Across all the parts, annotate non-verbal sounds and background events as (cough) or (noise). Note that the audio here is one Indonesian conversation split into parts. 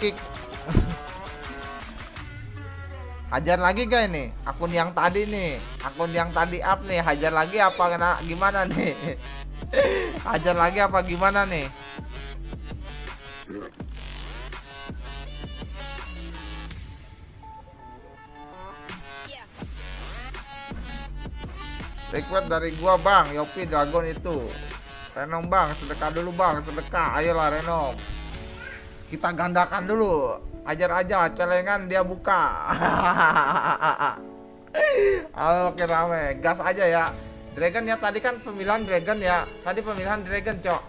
kick. Hajar lagi gak ini? Akun yang tadi nih, akun yang tadi up nih, hajar lagi apa kena gimana nih? (laughs) hajar lagi apa gimana nih? Request dari gua bang, Yopi Dragon itu. Renom bang, sedekah dulu bang, sedekah. Ayolah Renom. Kita gandakan dulu. Ajar aja, celengan dia buka. (laughs) Oke rame, gas aja ya. Dragon ya tadi kan pemilihan Dragon ya. Tadi pemilihan Dragon cok.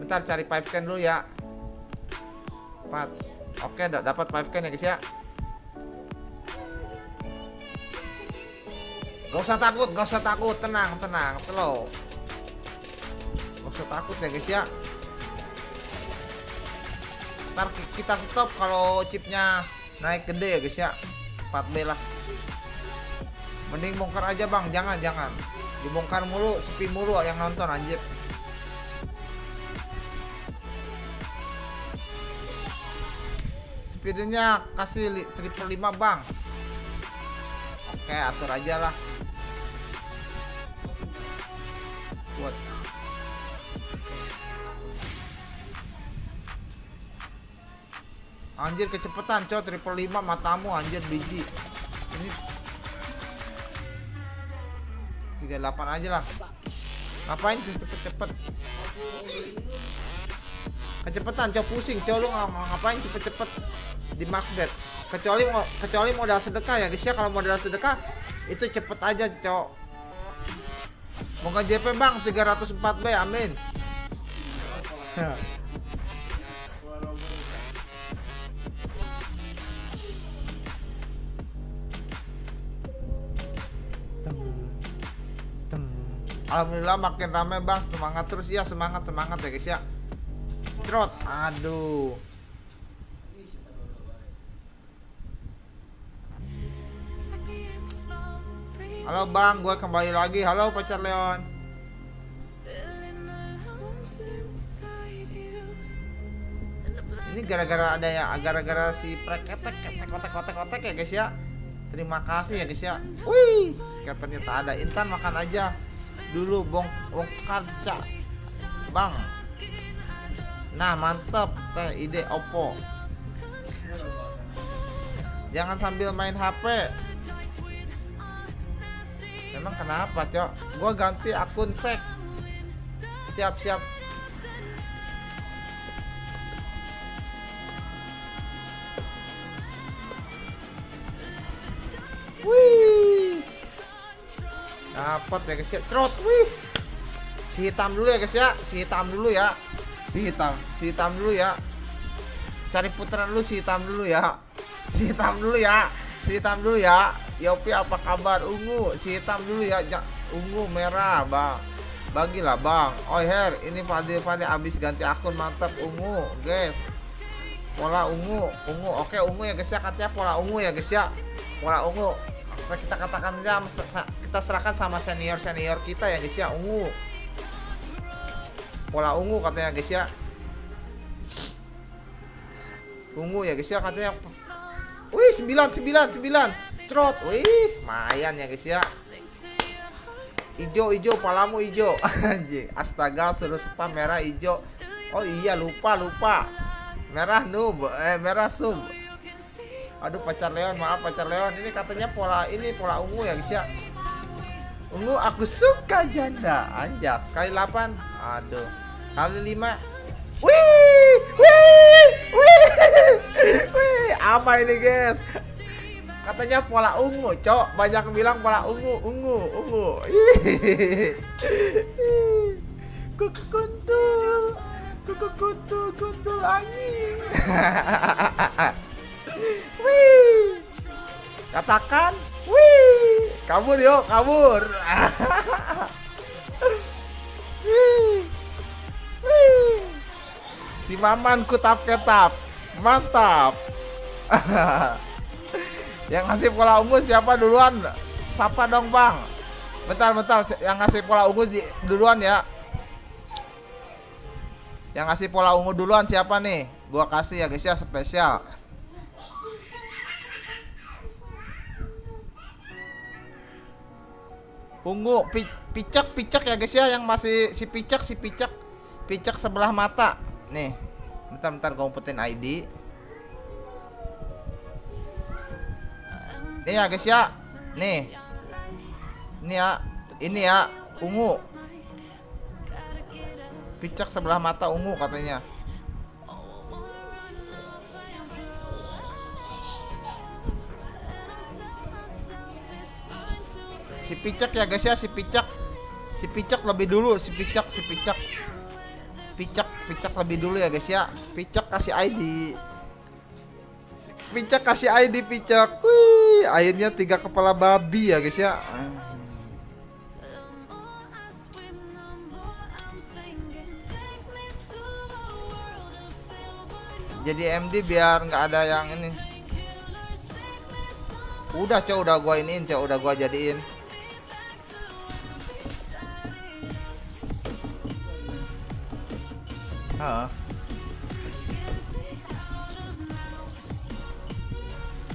Bentar cari pipe can dulu ya. 4 Oke, dapat pipe can ya guys ya. Gak usah takut, gak usah takut, tenang, tenang, slow. Gak usah takut ya guys ya. Ntar kita stop kalau chipnya naik gede ya guys ya. 4B lah. Mending bongkar aja bang, jangan, jangan. Dibongkar mulu, sepi mulu yang nonton anjir. Speednya kasih triple lima bang. Oke, atur aja lah. Buat Anjir kecepatan cow triple lima matamu anjir biji. Ini 38 aja lah. Ngapain sih cepet-cepet? Kecepatan cow pusing cow lu ngapain cepet-cepet? Di max bet. Kecuali mau kecuali modal sedekah ya guys ya. Kalau modal sedekah itu cepet aja cok. Moga JP bang. 304 B amin (laughs) Alhamdulillah makin rame bang semangat terus ya semangat semangat ya guys ya Trot aduh Halo bang, gue kembali lagi. Halo pacar Leon. Ini gara-gara ada ya, gara-gara si preketek ketek kotek kotek kotek ya guys ya. Terima kasih ya guys ya. Wih, skaternya tak ada. Intan makan aja dulu bong bongkar cak bang. Nah mantep teh ide Oppo. Jangan sambil main HP Emang kenapa, Cok? Gua ganti akun sek. Siap-siap. Wih. Dapat ya, guys ya. Trot, wih. Si hitam dulu ya, guys ya. Si hitam dulu ya. Si hitam, si hitam dulu ya. Cari putaran dulu si hitam dulu ya. Si hitam dulu ya. Si hitam dulu ya. Yopi apa kabar ungu si hitam dulu ya ja, ungu merah bang bagilah bang oh her ini Fadil Fadil abis ganti akun mantap ungu guys pola ungu ungu oke ungu ya guys ya katanya pola ungu ya guys ya pola ungu nah, kita katakan aja kita serahkan sama senior senior kita ya guys ya. Ungu. Pola ungu katanya guys ya. Ungu ya guys ya katanya. Wih 9 9 9 trot wih lumayan ya guys ya. Hijau hijau palamu hijau (laughs) anjing. Astaga suruh spam merah hijau oh iya lupa lupa. Merah noob. Eh merah sub aduh pacar Leon maaf pacar Leon. Ini katanya pola ini pola ungu ya guys ya. Ungu aku suka janda. Anjas kali 8 aduh. Kali 5 wih! Wih! Wih! (laughs) Wih apa ini guys? Katanya pola ungu cok. Banyak bilang pola ungu ungu ungu. (laughs) Kuku kuntul kuku kuntul kuntul anjing (laughs) wih. Katakan wih. Kabur yuk kabur. (laughs) Wih. Wih. Si maman kutap ketap mantap. (laughs) Yang ngasih pola ungu siapa duluan? Siapa dong bang? Bentar bentar. Yang ngasih pola ungu duluan ya. Yang ngasih pola ungu duluan siapa nih? gua kasih ya guys ya spesial ungu. Pi picak picak ya guys ya yang masih si picak si picak. Picak sebelah mata. Nih bentar bentar gua umpetin ID nih ya guys ya. Nih. Ini ya ini ya ungu. Picak sebelah mata ungu katanya si picak ya guys ya si picak si picak lebih dulu si picak si picak picak picak lebih dulu ya guys ya. Picak kasih ID picak kasih ID picak wih akhirnya tiga kepala babi ya guys ya. Jadi MD biar nggak ada yang ini. Udah cok udah gua iniin cok udah gua jadiin Heeh.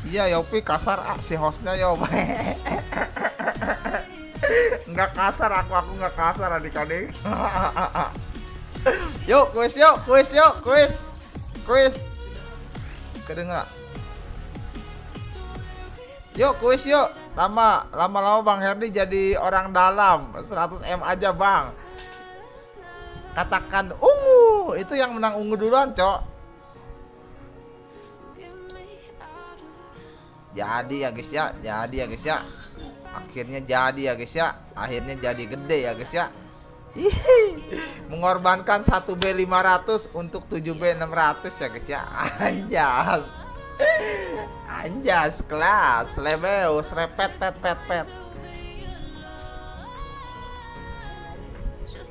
Iya Yopi kasar ah, si hostnya Yop. (laughs) Nggak kasar aku aku nggak kasar adik-adik. (laughs) Yuk kuis yuk kuis yuk kuis. Kuis. Kedengar Yuk kuis yuk. Lama Lama-lama Bang Herdi jadi orang dalam. 100M aja Bang Katakan ungu. Itu yang menang ungu duluan cok. Jadi ya guys ya. Jadi ya guys ya. Akhirnya jadi ya guys ya. Akhirnya jadi gede ya guys ya. Mengorbankan 1B 500 untuk 7B 600 ya guys ya. Anjas. Anjas kelas. Lebeus repet pet pet pet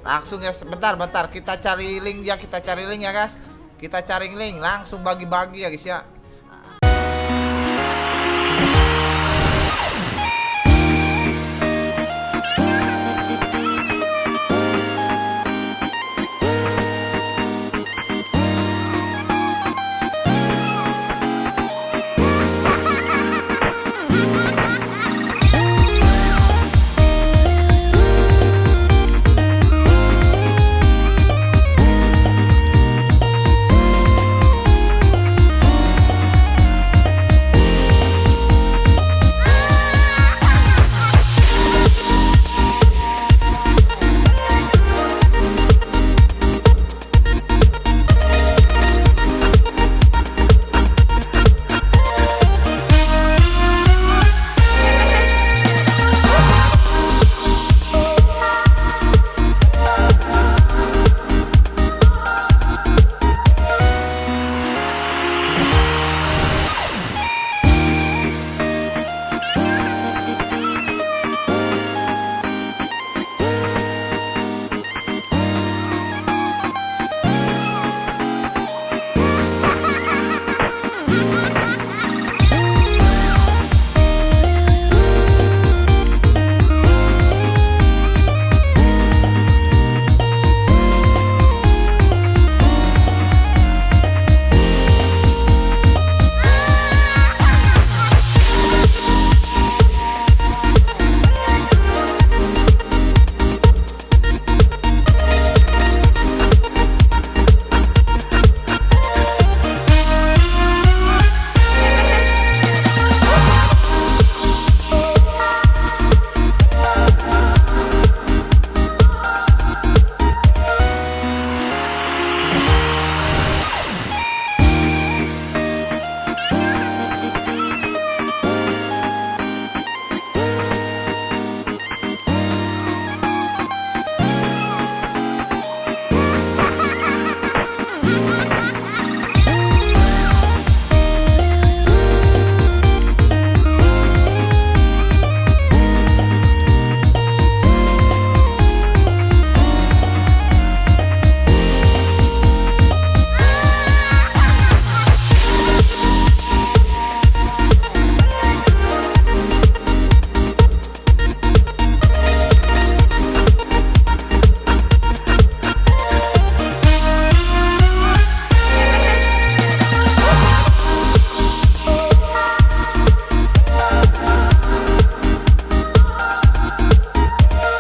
Langsung ya sebentar bentar. Kita cari link ya kita cari link ya guys. Kita cari link langsung bagi-bagi ya guys ya